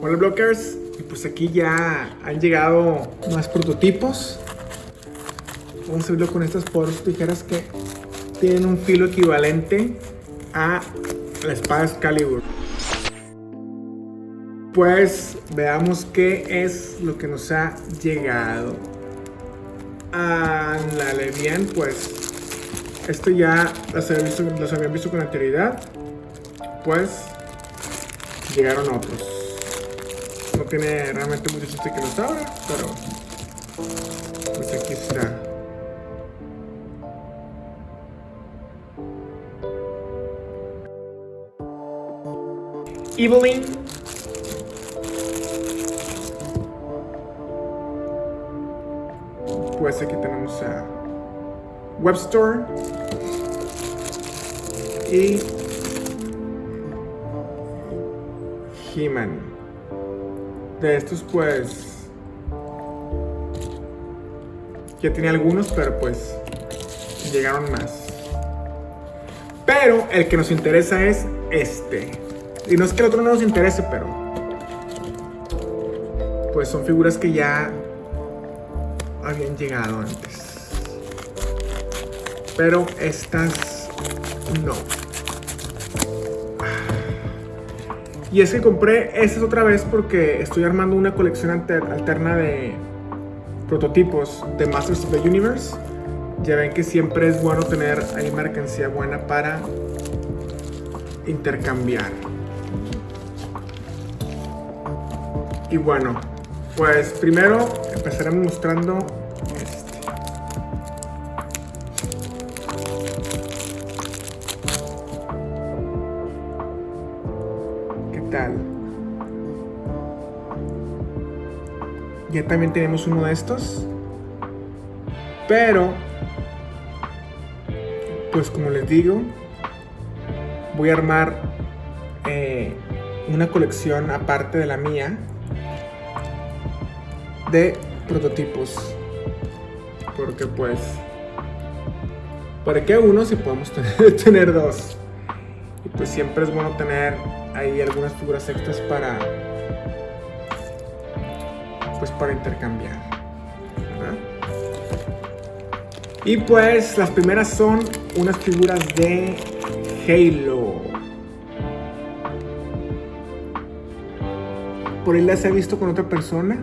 Hola blockers, y pues aquí ya han llegado más prototipos. Vamos a verlo con estas poderosas tijeras que tienen un filo equivalente a la espada Excalibur. Pues veamos qué es lo que nos ha llegado. Ándale bien, pues esto ya los habían visto, los habían visto con anterioridad. Pues llegaron otros. No tiene realmente mucho chiste que los abra, pero pues aquí está. Evelyn. Pues aquí tenemos a Webstore y He-Man. De estos pues ya tenía algunos, pero pues llegaron más. Pero el que nos interesa es este. Y no es que el otro no nos interese, pero pues son figuras que ya habían llegado antes. Pero estas no. Y es que compré estas otra vez porque estoy armando una colección alterna de prototipos de Masters of the Universe. Ya ven que siempre es bueno tener ahí mercancía buena para intercambiar. Y bueno, pues primero empezaremos mostrando También tenemos uno de estos. Pero, pues como les digo, voy a armar eh, una colección aparte de la mía de prototipos. Porque pues, ¿para qué uno si podemos tener, tener dos? Y pues siempre es bueno tener ahí algunas figuras extras para, pues para intercambiar. Y pues las primeras son unas figuras de Halo. Por ahí las he visto con otra persona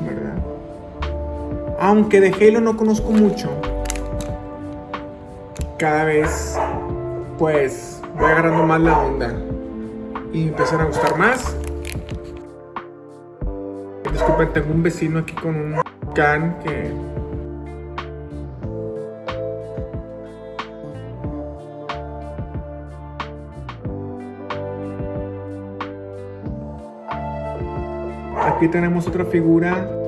¿Verdad? Aunque de Halo no conozco mucho, cada vez pues voy agarrando más la onda y empezar a gustar más. Disculpen, tengo un vecino aquí con un can que Aquí tenemos otra figura.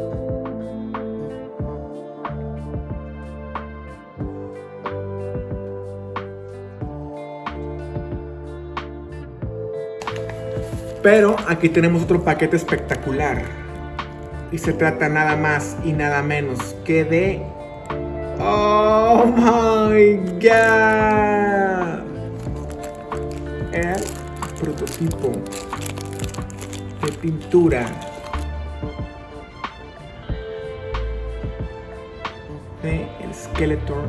Pero aquí tenemos otro paquete espectacular. Y se trata nada más y nada menos que de... ¡Oh my God! El prototipo de pintura el Skeletor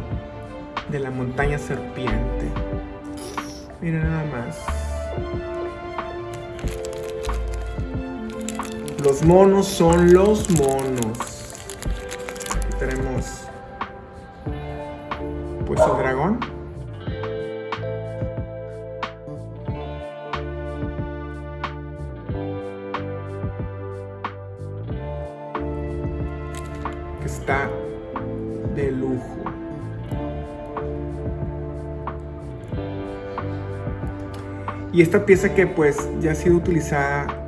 de la montaña serpiente. Miren nada más. Los monos son los monos. Aquí tenemos pues el dragón. Que está de lujo. Y esta pieza que pues ya ha sido utilizada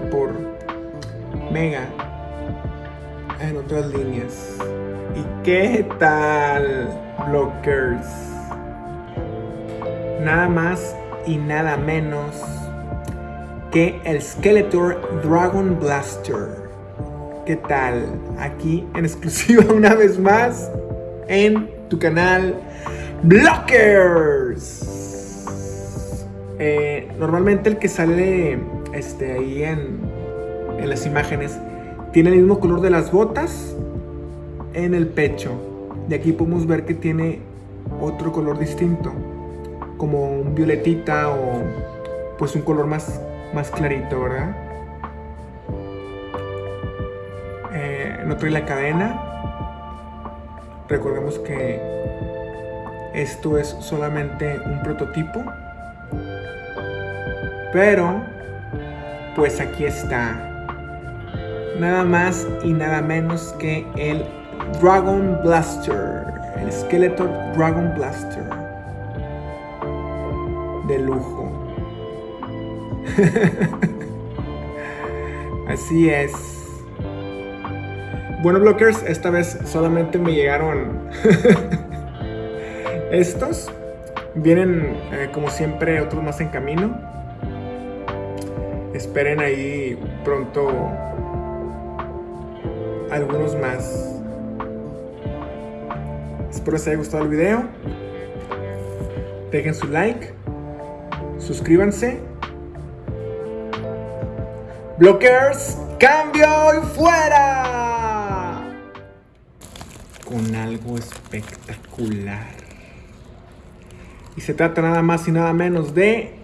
por Mega en otras líneas. ¿Y qué tal, Blockers? Nada más y nada menos que el Skeletor Dragon Blaster. ¿Qué tal? Aquí en exclusiva una vez más en tu canal Blockers. Normalmente el que sale este, ahí en, en las imágenes tiene el mismo color de las botas en el pecho. De aquí podemos ver que tiene otro color distinto, como un violetita o pues un color más, más clarito, ¿verdad? Eh, no trae la cadena. Recordemos que esto es solamente un prototipo. Pero, pues aquí está. Nada más y nada menos que el Dragon Blaster. El Skeletor Dragon Blaster. De lujo. Así es. Bueno, blockers, esta vez solamente me llegaron estos. Vienen, eh, como siempre, otros más en camino. Esperen ahí pronto algunos más. Espero les haya gustado el video. Dejen su like. Suscríbanse. Blockers, cambio y fuera. Con algo espectacular. Y se trata nada más y nada menos de